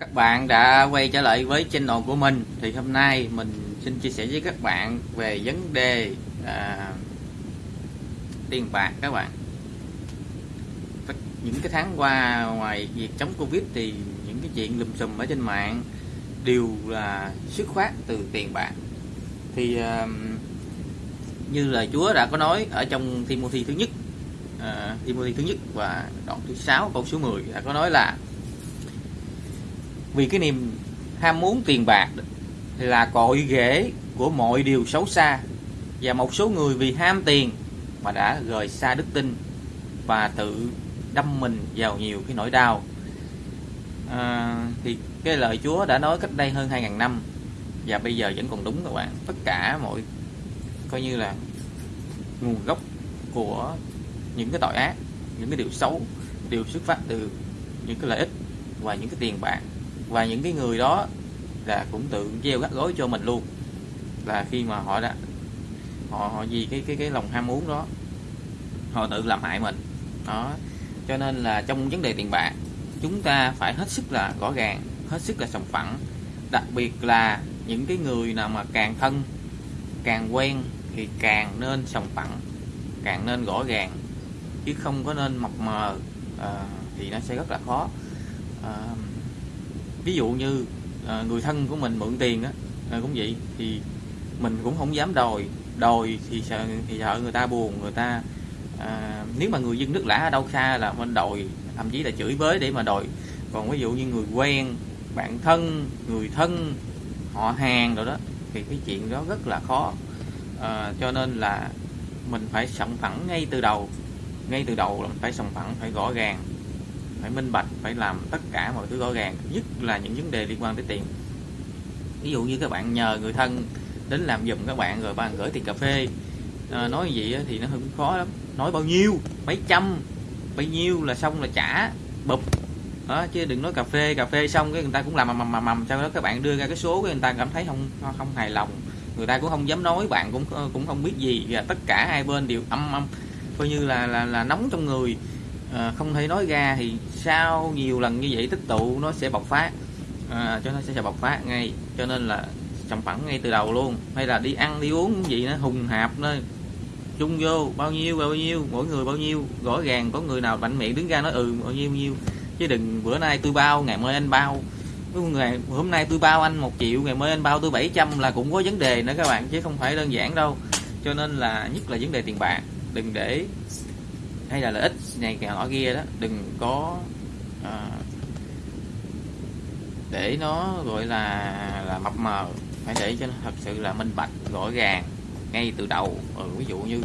Các bạn đã quay trở lại với channel của mình. Thì hôm nay mình xin chia sẻ với các bạn về vấn đề à, tiền bạc các bạn. Những cái tháng qua ngoài việc chống covid thì những cái chuyện lùm xùm ở trên mạng đều là xuất phát từ tiền bạc. Thì à, như lời Chúa đã có nói ở trong Timothy thứ nhất à, Timothy thứ nhất và đoạn thứ 6 câu số 10 đã có nói là vì cái niềm ham muốn tiền bạc là cội rễ của mọi điều xấu xa. Và một số người vì ham tiền mà đã rời xa đức tin và tự đâm mình vào nhiều cái nỗi đau. À, thì cái lời Chúa đã nói cách đây hơn 2.000 năm và bây giờ vẫn còn đúng các bạn. Tất cả mọi coi như là nguồn gốc của những cái tội ác những cái điều xấu đều xuất phát từ những cái lợi ích và những cái tiền bạc và những cái người đó là cũng tự gieo gắt gối cho mình luôn. Là khi mà họ đã họ họ vì cái cái cái lòng ham muốn đó họ tự làm hại mình. Đó. Cho nên là trong vấn đề tiền bạc chúng ta phải hết sức là rõ ràng hết sức là sòng phẳng. Đặc biệt là những cái người nào mà càng thân càng quen thì càng nên sòng phẳng càng nên rõ ràng. Chứ không có nên mập mờ à, thì nó sẽ rất là khó. À, ví dụ như à, người thân của mình mượn tiền á à, cũng vậy thì mình cũng không dám đòi. Đòi thì sợ thì sợ người ta buồn người ta à, nếu mà người dân nước lã ở đâu xa là mình đòi thậm chí là chửi bới để mà đòi. Còn ví dụ như người quen bạn thân người thân họ hàng rồi đó thì cái chuyện đó rất là khó. À, cho nên là mình phải sòng phẳng ngay từ đầu. Ngay từ đầu là mình phải sòng phẳng phải rõ ràng phải minh bạch phải làm tất cả mọi thứ rõ ràng nhất là những vấn đề liên quan tới tiền. Ví dụ như các bạn nhờ người thân đến làm giùm các bạn rồi bạn gửi tiền cà phê. À, nói gì thì nó hơi khó lắm. Nói bao nhiêu? Mấy trăm? Bao nhiêu là xong là trả. Bụp. Đó chứ đừng nói cà phê cà phê xong cái người ta cũng làm mầm mầm mầm sau đó các bạn đưa ra cái số cái người ta cảm thấy không không hài lòng. Người ta cũng không dám nói bạn cũng ờ, cũng không biết gì. Và tất cả hai bên đều âm âm coi như là là, là nóng trong người à, không thể nói ra thì sau nhiều lần như vậy tích tụ nó sẽ bộc phát. À, cho nó sẽ bộc phát ngay cho nên là sòng phẳng ngay từ đầu luôn. Hay là đi ăn đi uống cái gì nó hùng hạp nó chung vô bao nhiêu bao nhiêu mỗi người bao nhiêu rõ ràng có người nào mạnh miệng đứng ra nói ừ bao nhiêu bao nhiêu. Chứ đừng bữa nay tôi bao ngày mai anh bao. Ngày hôm nay tôi bao anh một triệu ngày mai anh bao tôi 700 là cũng có vấn đề nữa các bạn chứ không phải đơn giản đâu. Cho nên là nhất là vấn đề tiền bạc. Đừng để hay là lợi ích này kẻ nọ kia đó đừng có à, để nó gọi là là mập mờ. Phải để cho nó thật sự là minh bạch rõ ràng ngay từ đầu. Ừ, ví dụ như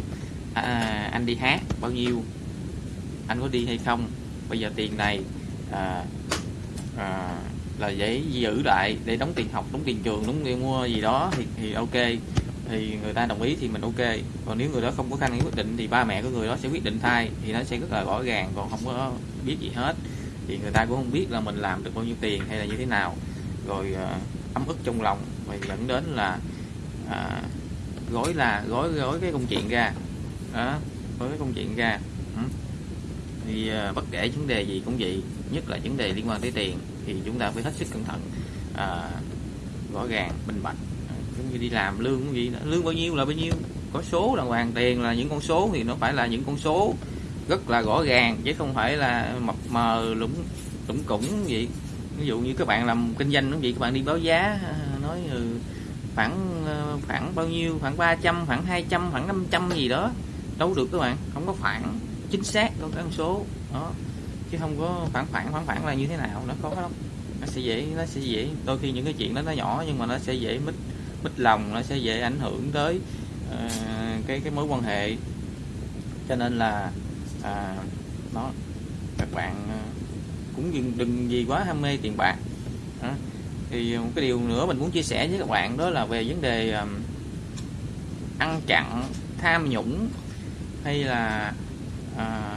à, anh đi hát bao nhiêu anh có đi hay không bây giờ tiền này à, à, là để giữ lại để đóng tiền học đóng tiền trường đóng tiền mua gì đó thì thì ok thì người ta đồng ý thì mình ok. Còn nếu người đó không có khả năng quyết định thì ba mẹ của người đó sẽ quyết định thay thì nó sẽ rất là rõ ràng còn không có biết gì hết. Thì người ta cũng không biết là mình làm được bao nhiêu tiền hay là như thế nào. Rồi uh, ấm ức trong lòng và dẫn đến là uh, gói là gói gói cái công chuyện ra. Đó gói cái công chuyện ra. Ừ. thì uh, bất kể vấn đề gì cũng vậy nhất là vấn đề liên quan tới tiền thì chúng ta phải hết sức cẩn thận uh, rõ ràng minh bạch giống như đi làm lương cái gì lương bao nhiêu là bao nhiêu. Có số là hoàn tiền là những con số thì nó phải là những con số rất là rõ ràng, chứ không phải là mập mờ lũng lũng củng gì ví dụ như các bạn làm kinh doanh cũng vậy, các bạn đi báo giá nói ừ, khoảng ờ, khoảng bao nhiêu, khoảng 300 khoảng 200 khoảng 500 gì đó. Đâu được các bạn, không có khoảng chính xác đâu các con số. Đó. Chứ không có khoảng khoảng khoảng khoảng là như thế nào, nó khó lắm. Nó sẽ dễ, nó sẽ dễ. Đôi khi những cái chuyện đó nó nhỏ nhưng mà nó sẽ dễ mít mít lòng nó sẽ dễ ảnh hưởng tới uh, cái cái mối quan hệ. Cho nên là à, nó các bạn ờ, cũng đừng, đừng gì quá ham mê tiền bạc. À, thì một cái điều nữa mình muốn chia sẻ với các bạn đó là về vấn đề um, ăn chặn tham nhũng hay là à,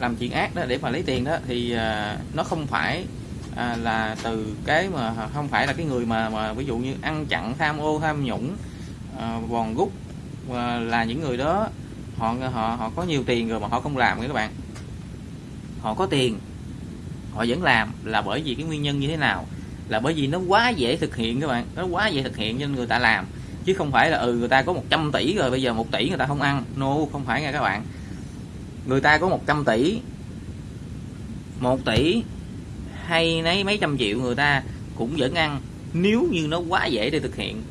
làm chuyện ác đó để mà lấy tiền đó thì à, nó không phải à, là từ cái mà không phải là cái người mà mà ví dụ như ăn chặn tham ô tham nhũng à, vòn gút à, là những người đó họ họ họ có nhiều tiền rồi mà họ không làm các bạn. Họ có tiền họ vẫn làm là bởi vì cái nguyên nhân như thế nào? Là bởi vì nó quá dễ thực hiện các bạn nó quá dễ thực hiện nên người ta làm. Chứ không phải là ừ người ta có 100 tỷ rồi bây giờ một tỷ người ta không ăn. No không phải nha các bạn. Người ta có 100 tỷ 1 tỷ hay lấy mấy trăm triệu người ta cũng vẫn ăn. Nếu như nó quá dễ để thực hiện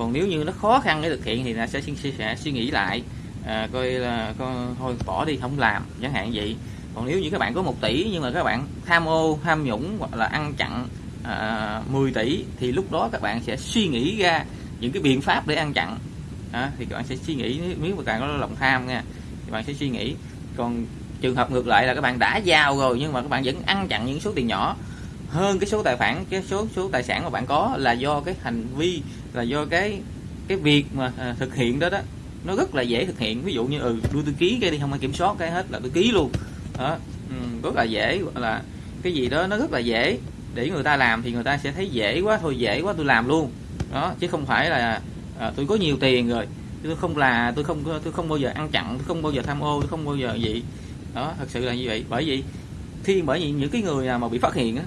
còn nếu như nó khó khăn để thực hiện thì ta sẽ, sẽ, sẽ suy nghĩ lại à, coi là coi, thôi bỏ đi không làm chẳng hạn vậy. Còn nếu như các bạn có một tỷ nhưng mà các bạn tham ô tham nhũng hoặc là ăn chặn à, 10 tỷ thì lúc đó các bạn sẽ suy nghĩ ra những cái biện pháp để ăn chặn. À, thì các bạn sẽ suy nghĩ nếu mà càng có lòng tham nha thì bạn sẽ suy nghĩ. Còn trường hợp ngược lại là các bạn đã giao rồi nhưng mà các bạn vẫn ăn chặn những số tiền nhỏ. Hơn cái số tài khoản cái số số tài sản mà bạn có là do cái hành vi là do cái cái việc mà à, thực hiện đó đó. Nó rất là dễ thực hiện. Ví dụ như ừ đưa tôi ký cái đi không ai kiểm soát cái hết là tôi ký luôn. Đó ừ, rất là dễ là cái gì đó nó rất là dễ. Để người ta làm thì người ta sẽ thấy dễ quá thôi dễ quá tôi làm luôn. Đó chứ không phải là à, tôi có nhiều tiền rồi tôi không là tôi không tôi không bao giờ ăn chặn tôi không bao giờ tham ô tôi không bao giờ gì đó, thật sự là như vậy. Bởi vì khi, bởi vì những cái người nào mà bị phát hiện á,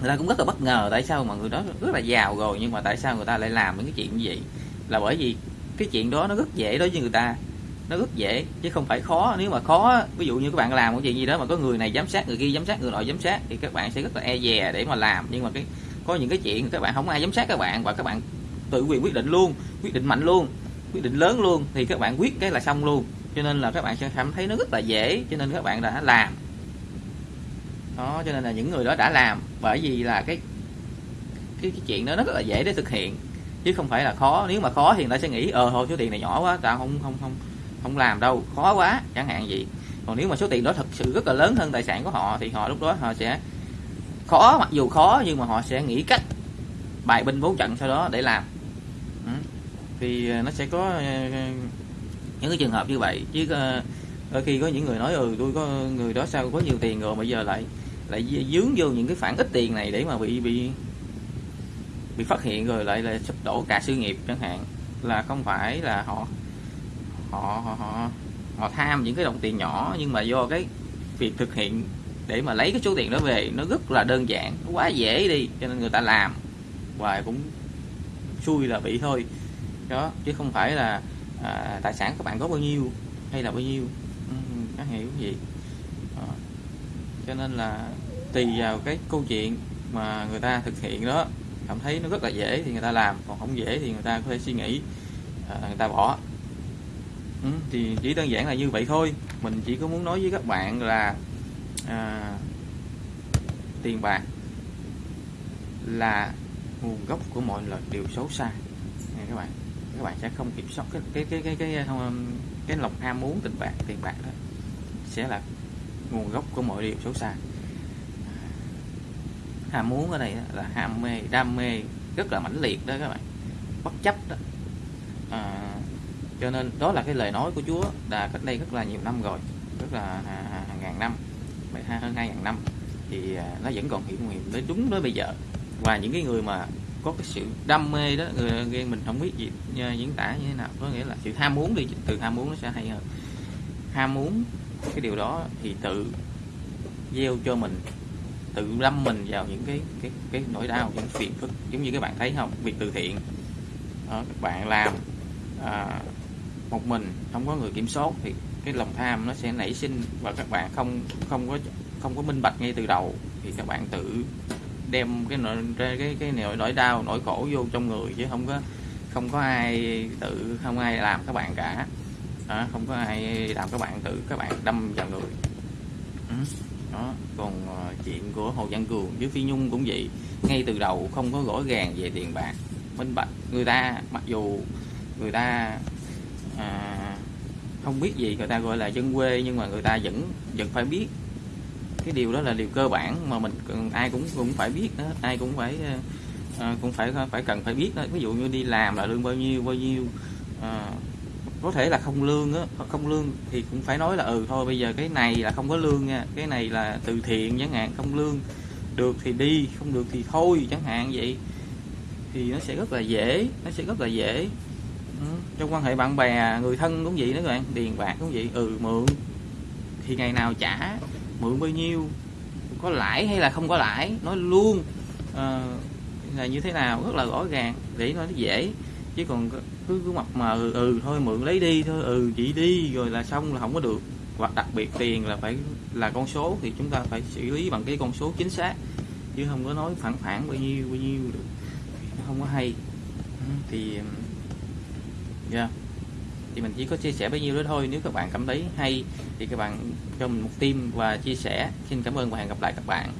người ta cũng rất là bất ngờ tại sao mà người đó rất là giàu rồi, nhưng mà tại sao người ta lại làm những cái chuyện như vậy? Là bởi vì cái chuyện đó nó rất dễ đối với người ta. Nó rất dễ, chứ không phải khó. Nếu mà khó, ví dụ như các bạn làm một chuyện gì đó mà có người này giám sát, người kia giám sát, người nọ giám sát, thì các bạn sẽ rất là e dè để mà làm. Nhưng mà cái, có những cái chuyện các bạn không ai giám sát các bạn và các bạn tự quyền quyết định luôn, quyết định mạnh luôn, quyết định lớn luôn, thì các bạn quyết cái là xong luôn cho nên là các bạn sẽ cảm thấy nó rất là dễ cho nên các bạn đã làm. Đó cho nên là những người đó đã làm bởi vì là cái cái, cái chuyện đó nó rất là dễ để thực hiện. Chứ không phải là khó nếu mà khó thì người ta sẽ nghĩ ờ thôi số tiền này nhỏ quá tao không không không không làm đâu khó quá chẳng hạn gì. Còn nếu mà số tiền đó thật sự rất là lớn hơn tài sản của họ thì họ lúc đó họ sẽ khó mặc dù khó nhưng mà họ sẽ nghĩ cách bài binh bố trận sau đó để làm. Ừ. Thì ờ, nó sẽ có ờ, những cái trường hợp như vậy chứ ờ, đôi khi có những người nói ừ tôi có người đó sao có nhiều tiền rồi bây giờ lại lại dướng vô những cái phản ít tiền này để mà bị bị bị phát hiện rồi lại là sụp đổ cả sự nghiệp chẳng hạn. Là không phải là họ họ họ họ, họ tham những cái đồng tiền nhỏ nhưng mà do cái việc thực hiện để mà lấy cái số tiền đó về nó rất là đơn giản nó quá dễ đi cho nên người ta làm và cũng xui là bị thôi. Đó chứ không phải là à, tài sản các bạn có bao nhiêu hay là bao nhiêu. Ừ, các hiểu gì? À, cho nên là tùy vào cái câu chuyện mà người ta thực hiện đó cảm thấy nó rất là dễ thì người ta làm còn không dễ thì người ta có thể suy nghĩ à, người ta bỏ. Ừ, thì chỉ đơn giản là như vậy thôi. Mình chỉ có muốn nói với các bạn là à, tiền bạc là nguồn gốc của mọi lời điều xấu xa. Nghe các bạn các bạn sẽ không kiểm soát cái cái cái cái cái cái, um, cái lòng ham muốn tình bạc tiền bạc đó sẽ là nguồn gốc của mọi điều xấu xa. Ham muốn ở đây là ham mê đam mê rất là mãnh liệt đó các bạn bất chấp đó. À, cho nên đó là cái lời nói của Chúa đã cách đây rất là nhiều năm rồi rất là à, à, hàng ngàn năm hơn hai ngàn năm thì à, nó vẫn còn hiện nguyện tới đúng tới bây giờ. Và những cái người mà có cái sự đam mê đó người mình không biết gì diễn tả như thế nào. Có nghĩa là sự ham muốn đi từ ham muốn nó sẽ hay hơn. Ham muốn cái điều đó thì tự gieo cho mình tự lâm mình vào những cái cái cái nỗi đau những phiền phức. Giống như các bạn thấy không? Việc từ thiện. Đó, các bạn làm à, một mình không có người kiểm soát thì cái lòng tham nó sẽ nảy sinh và các bạn không không có không có minh bạch ngay từ đầu. Thì các bạn tự đem cái nỗi cái cái nỗi nỗi đau nỗi khổ vô trong người chứ không có không có ai tự không ai làm các bạn cả. Đó, không có ai làm các bạn tự các bạn đâm vào người. Ừ, đó còn ờ, chuyện của hồ văn cường với phi nhung cũng vậy. Ngay từ đầu không có rõ ràng về tiền bạc. Minh bạch người ta mặc dù người ta à, không biết gì người ta gọi là dân quê nhưng mà người ta vẫn vẫn phải biết cái điều đó là điều cơ bản mà mình ai cũng cũng phải biết đó ai cũng phải à, cũng phải phải cần phải biết đó. Ví dụ như đi làm là lương bao nhiêu bao nhiêu à, có thể là không lương á không lương thì cũng phải nói là ừ thôi bây giờ cái này là không có lương nha cái này là từ thiện chẳng hạn không lương được thì đi không được thì thôi chẳng hạn vậy. Thì nó sẽ rất là dễ nó sẽ rất là dễ. Ừ. trong quan hệ bạn bè người thân cũng vậy đó các bạn tiền bạc cũng vậy ừ mượn. Thì ngày nào trả mượn bao nhiêu có lãi hay là không có lãi nói luôn ờ, là như thế nào rất là rõ ràng để nói nó dễ. Chứ còn cứ cứ mặt mà ừ, ừ thôi mượn lấy đi thôi ừ chị đi rồi là xong là không có được. Hoặc đặc biệt tiền là phải là con số thì chúng ta phải xử lý bằng cái con số chính xác chứ không có nói phản phản bao nhiêu bao nhiêu được. Nó không có hay. Thì yeah thì mình chỉ có chia sẻ bấy nhiêu đó thôi. Nếu các bạn cảm thấy hay thì các bạn cho mình một tim và chia sẻ. Xin cảm ơn và hẹn gặp lại các bạn.